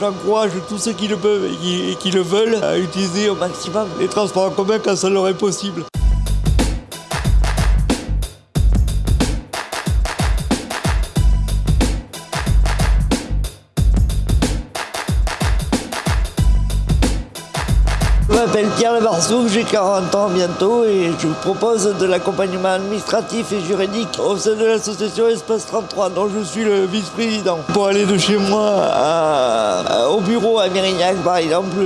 j'encourage tous ceux qui le peuvent et qui, le veulent à utiliser au maximum les transports en commun quand ça leur est possible. Je m'appelle Pierre Lebarsouk, j'ai 40 ans bientôt et je vous propose de l'accompagnement administratif et juridique au sein de l'association Espace 33 dont je suis le vice-président. Pour aller de chez moi au bureau à Mérignac par exemple,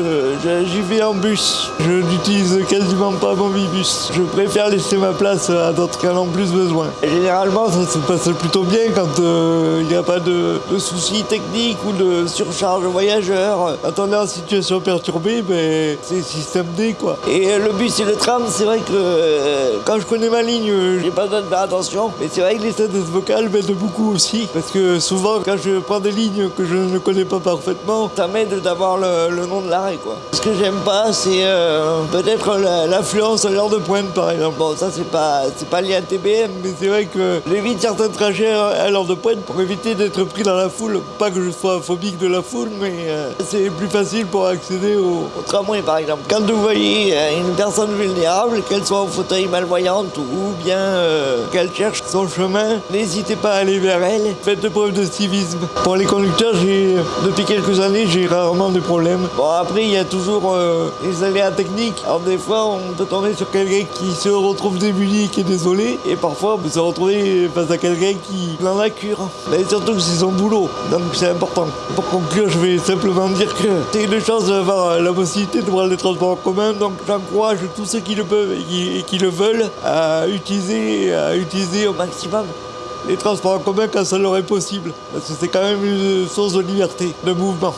j'y vais en bus. Je n'utilise quasiment pas mon bus. Je préfère laisser ma place à d'autres qui en ont plus besoin. Généralement ça se passe plutôt bien quand euh, il n'y a pas de, de soucis techniques ou de surcharge voyageurs. Quand on est en situation perturbée, ben, c'est système D quoi. Et euh, le bus et le tram, c'est vrai que euh, quand je connais ma ligne, euh, j'ai pas besoin de faire attention. Mais c'est vrai que les synthèses vocales m'aident beaucoup aussi. Parce que souvent, quand je prends des lignes que je ne connais pas parfaitement, ça m'aide d'avoir le, nom de l'arrêt quoi. Ce que j'aime pas, c'est peut-être l'affluence à l'heure de pointe par exemple. Bon, ça c'est pas, c'est pas lié à TBM, mais c'est vrai que j'évite certains trajets à l'heure de pointe pour éviter d'être pris dans la foule. Pas que je sois phobique de la foule, mais c'est plus facile pour accéder au, au tramway par exemple. Quand vous voyez euh, une personne vulnérable, qu'elle soit au fauteuil malvoyante ou bien euh, qu'elle cherche son chemin, n'hésitez pas à aller vers elle. Faites preuve de civisme. Pour les conducteurs, depuis quelques années, j'ai rarement de problèmes. Bon après, il y a toujours euh, les aléas techniques. Alors des fois, on peut tomber sur quelqu'un qui se retrouve démuni, qui est désolé, et parfois on peut se retrouver face à quelqu'un qui en a cure. Mais surtout que c'est son boulot, donc c'est important. Pour conclure, je vais simplement dire que c'est une chance d'avoir la possibilité de prendre les transports en commun, donc j'encourage tous ceux qui le peuvent et qui, le veulent à utiliser, à utiliser au maximum les transports en commun quand ça leur est possible. Parce que c'est quand même une source de liberté, de mouvement.